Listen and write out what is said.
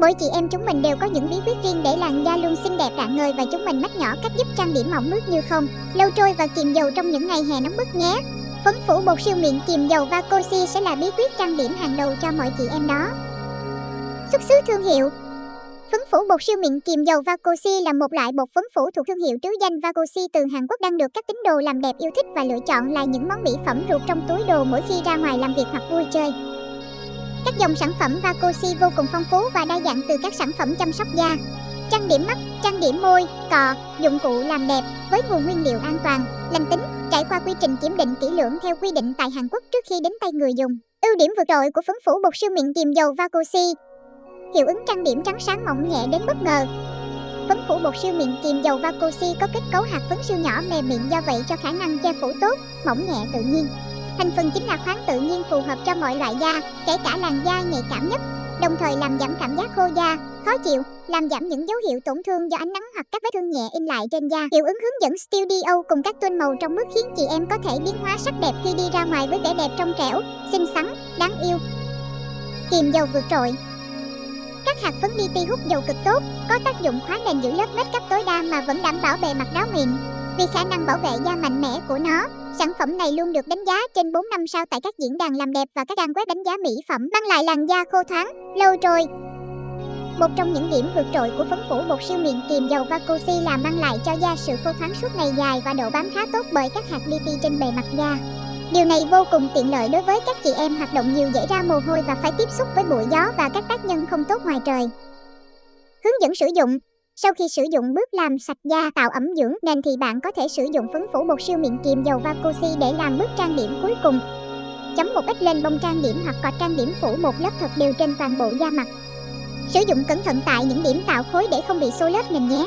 Mỗi chị em chúng mình đều có những bí quyết riêng để làn da luôn xinh đẹp rạng ngời và chúng mình mách nhỏ cách giúp trang điểm mỏng mướt như không, lâu trôi và kiềm dầu trong những ngày hè nóng bức nhé. Phấn phủ bột siêu mịn kiềm dầu Vacosi sẽ là bí quyết trang điểm hàng đầu cho mọi chị em đó. Xuất xứ thương hiệu Phấn phủ bột siêu mịn kiềm dầu Vacosi là một loại bột phấn phủ thuộc thương hiệu trứ danh Vacosi từ Hàn Quốc đang được các tín đồ làm đẹp yêu thích và lựa chọn là những món mỹ phẩm ruột trong túi đồ mỗi khi ra ngoài làm việc hoặc vui chơi. Các dòng sản phẩm Vacosi vô cùng phong phú và đa dạng từ các sản phẩm chăm sóc da, trang điểm mắt, trang điểm môi, cọ, dụng cụ làm đẹp với nguồn nguyên liệu an toàn, lành tính, trải qua quy trình kiểm định kỹ lưỡng theo quy định tại Hàn Quốc trước khi đến tay người dùng. Ưu điểm vượt trội của phấn phủ bột siêu mịn kiềm dầu Vacosi Hiệu ứng trang điểm trắng sáng mỏng nhẹ đến bất ngờ Phấn phủ bột siêu mịn kiềm dầu Vacosi có kết cấu hạt phấn siêu nhỏ mềm mịn do vậy cho khả năng che phủ tốt, mỏng nhẹ tự nhiên. Thành phần chính là khoáng tự nhiên phù hợp cho mọi loại da, kể cả làn da nhạy cảm nhất, đồng thời làm giảm cảm giác khô da, khó chịu, làm giảm những dấu hiệu tổn thương do ánh nắng hoặc các vết thương nhẹ in lại trên da. Hiệu ứng hướng dẫn Studio cùng các tôn màu trong mức khiến chị em có thể biến hóa sắc đẹp khi đi ra ngoài với vẻ đẹp trong trẻo, xinh xắn, đáng yêu. Kiềm dầu vượt trội các hạt phấn li ti hút dầu cực tốt, có tác dụng khóa nền giữ lớp make cấp tối đa mà vẫn đảm bảo bề mặt ráo mịn. Vì khả năng bảo vệ da mạnh mẽ của nó, sản phẩm này luôn được đánh giá trên 4 năm sao tại các diễn đàn làm đẹp và các trang web đánh giá mỹ phẩm, mang lại làn da khô thoáng, lâu trôi. Một trong những điểm vượt trội của phấn phủ bột siêu mịn kiềm dầu Vacosi là mang lại cho da sự khô thoáng suốt ngày dài và độ bám khá tốt bởi các hạt li ti trên bề mặt da. Điều này vô cùng tiện lợi đối với các chị em hoạt động nhiều dễ ra mồ hôi và phải tiếp xúc với bụi gió và các tác nhân không tốt ngoài trời. Hướng dẫn sử dụng sau khi sử dụng bước làm sạch da, tạo ẩm dưỡng, nền thì bạn có thể sử dụng phấn phủ bột siêu mịn kiềm dầu Vacosi để làm bước trang điểm cuối cùng. Chấm một ít lên bông trang điểm hoặc cọt trang điểm phủ một lớp thật đều trên toàn bộ da mặt. Sử dụng cẩn thận tại những điểm tạo khối để không bị xô lớp nền nhé.